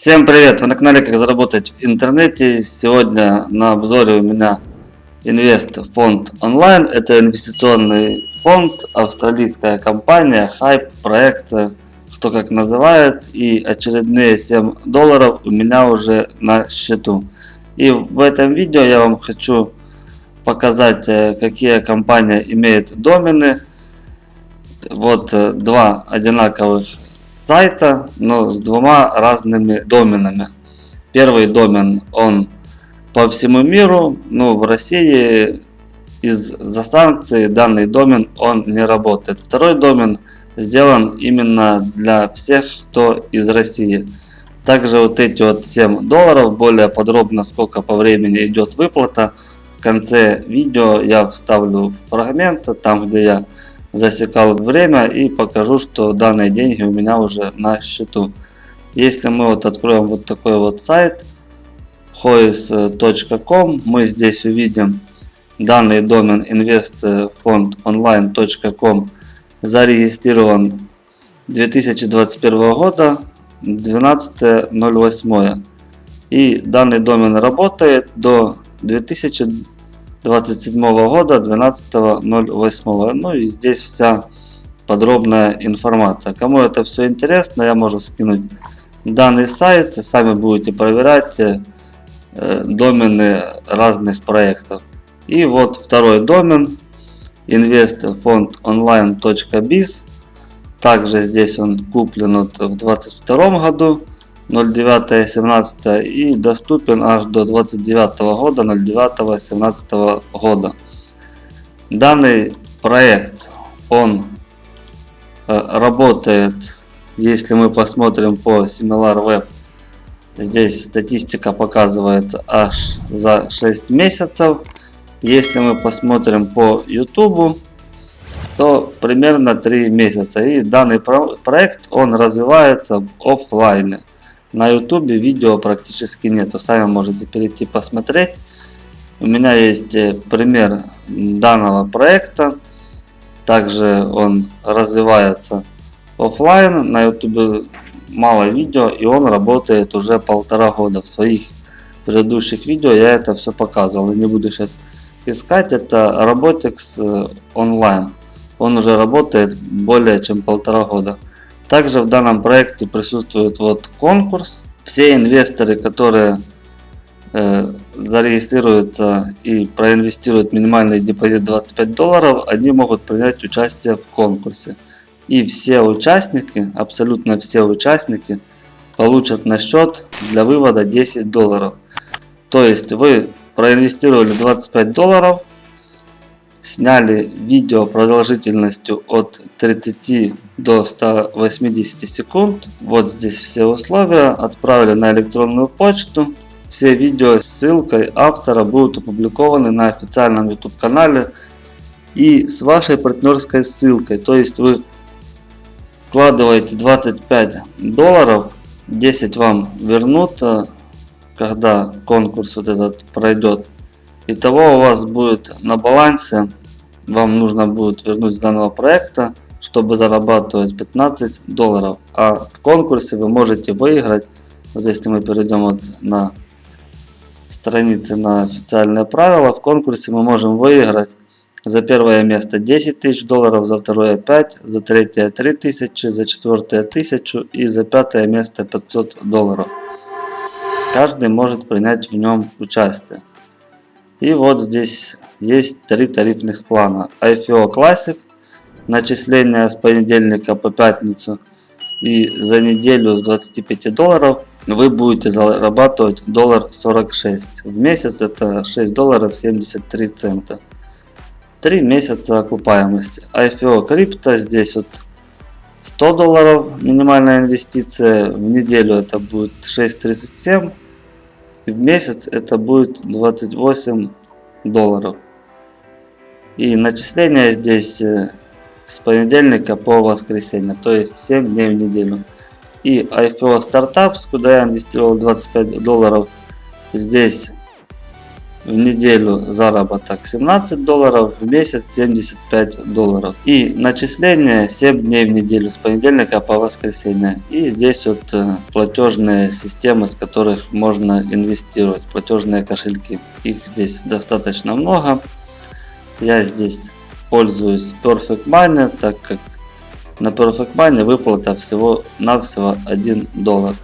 Всем привет! Вы на канале Как заработать в интернете. Сегодня на обзоре у меня Инвест фонд онлайн. Это инвестиционный фонд, австралийская компания, хайп, проект, кто как называет. И очередные 7 долларов у меня уже на счету. И в этом видео я вам хочу показать, э, какие компания имеют домены. Вот э, два одинаковых сайта, но с двумя разными доменами. Первый домен, он по всему миру, но в России из-за санкций данный домен он не работает. Второй домен сделан именно для всех, кто из России. Также вот эти вот 7 долларов, более подробно сколько по времени идет выплата. В конце видео я вставлю фрагмент, там где я засекал время и покажу, что данные деньги у меня уже на счету. Если мы вот откроем вот такой вот сайт hois.com, мы здесь увидим данный домен investfondonline.com зарегистрирован 2021 года 12.08 и данный домен работает до 2000 27 года 12.08. Ну и здесь вся подробная информация. Кому это все интересно, я могу скинуть данный сайт. Сами будете проверять э, домены разных проектов. И вот второй домен investfondonline.biz. Также здесь он куплен в 2022 году. 09.17 и доступен аж до 29 года 09.17 года. Данный проект он э, работает, если мы посмотрим по SimilarWeb, здесь статистика показывается аж за 6 месяцев. Если мы посмотрим по YouTube, то примерно 3 месяца. И данный проект он развивается в офлайне. На ютубе видео практически нету. Сами можете перейти посмотреть. У меня есть э, пример данного проекта. Также он развивается офлайн. На ютубе мало видео и он работает уже полтора года. В своих предыдущих видео я это все показывал. И не буду сейчас искать. Это Robotics э, онлайн. Он уже работает более чем полтора года. Также в данном проекте присутствует вот конкурс. Все инвесторы, которые э, зарегистрируются и проинвестируют минимальный депозит 25 долларов, они могут принять участие в конкурсе. И все участники, абсолютно все участники, получат на счет для вывода 10 долларов. То есть вы проинвестировали 25 долларов, сняли видео продолжительностью от 30 до 180 секунд. Вот здесь все условия. Отправили на электронную почту. Все видео с ссылкой автора будут опубликованы на официальном YouTube канале и с вашей партнерской ссылкой. То есть вы вкладываете 25 долларов, 10 вам вернут, э, когда конкурс вот этот пройдет. Итого у вас будет на балансе, вам нужно будет вернуть с данного проекта, чтобы зарабатывать 15 долларов. А в конкурсе вы можете выиграть, вот если мы перейдем вот на страницы на официальные правила, в конкурсе мы можем выиграть за первое место 10 тысяч долларов, за второе 5, за третье 3 тысячи, за четвертое 1000 и за пятое место 500 долларов. Каждый может принять в нем участие. И вот здесь есть три тарифных плана. IFO Classic, начисление с понедельника по пятницу и за неделю с 25 долларов вы будете зарабатывать доллар 46. В месяц это 6 долларов 73 цента. 3 месяца окупаемости. IFO крипто здесь вот 100 долларов минимальная инвестиция. В неделю это будет 6.37 в месяц это будет 28 долларов. И начисление здесь э, с понедельника по воскресенье, то есть 7 дней в неделю. И IFO Startups, куда я инвестировал 25 долларов, здесь в неделю заработок 17 долларов, в месяц 75 долларов. И начисление 7 дней в неделю с понедельника по воскресенье. И здесь вот э, платежные системы, с которых можно инвестировать, платежные кошельки. Их здесь достаточно много. Я здесь пользуюсь Perfect Money, так как на Perfect Money выплата всего навсего 1 доллар.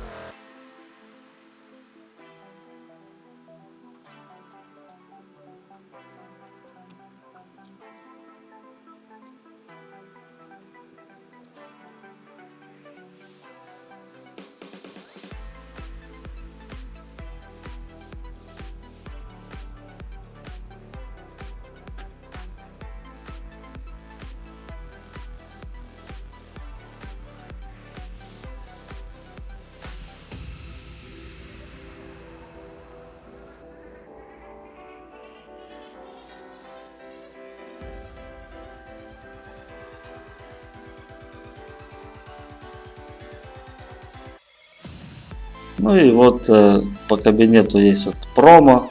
Ну и вот э, по кабинету есть вот промо.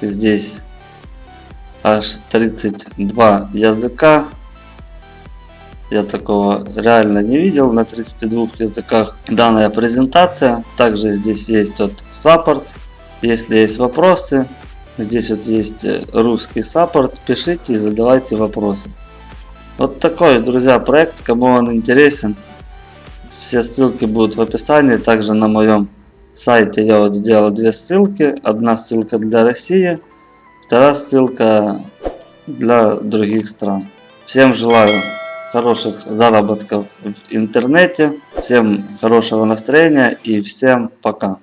Здесь аж 32 языка. Я такого реально не видел на 32 языках. Данная презентация. Также здесь есть вот саппорт. Если есть вопросы, здесь вот есть э, русский саппорт. Пишите и задавайте вопросы. Вот такой, друзья, проект. Кому он интересен, все ссылки будут в описании. Также на моем сайте я вот сделал две ссылки. Одна ссылка для России, вторая ссылка для других стран. Всем желаю хороших заработков в интернете, всем хорошего настроения и всем пока.